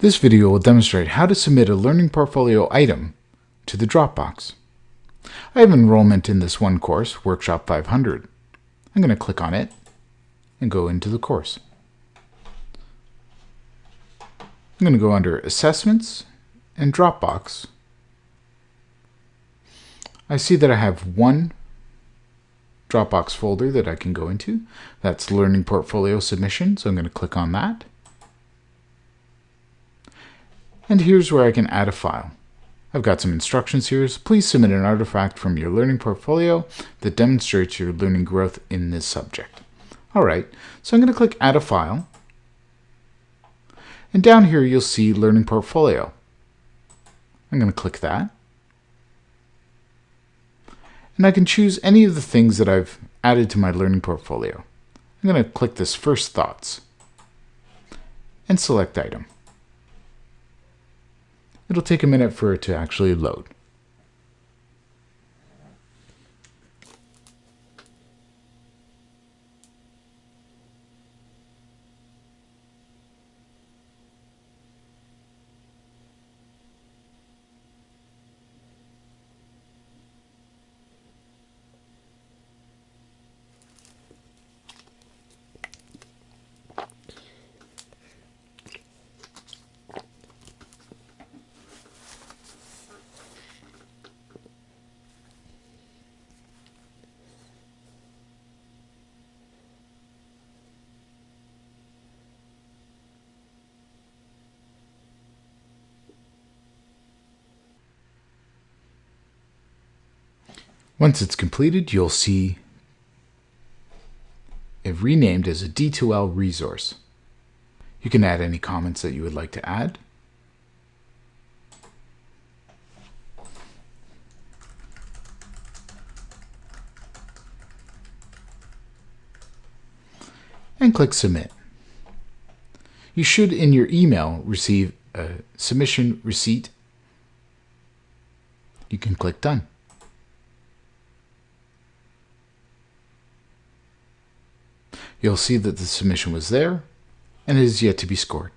This video will demonstrate how to submit a Learning Portfolio item to the Dropbox. I have enrollment in this one course, Workshop 500. I'm going to click on it and go into the course. I'm going to go under Assessments and Dropbox. I see that I have one Dropbox folder that I can go into. That's Learning Portfolio Submission, so I'm going to click on that. And here's where I can add a file. I've got some instructions here. So please submit an artifact from your learning portfolio that demonstrates your learning growth in this subject. All right, so I'm going to click Add a File. And down here you'll see Learning Portfolio. I'm going to click that. And I can choose any of the things that I've added to my learning portfolio. I'm going to click this First Thoughts and select Item. It'll take a minute for it to actually load. Once it's completed, you'll see it renamed as a D2L resource. You can add any comments that you would like to add. And click Submit. You should, in your email, receive a submission receipt. You can click Done. You'll see that the submission was there and it is yet to be scored.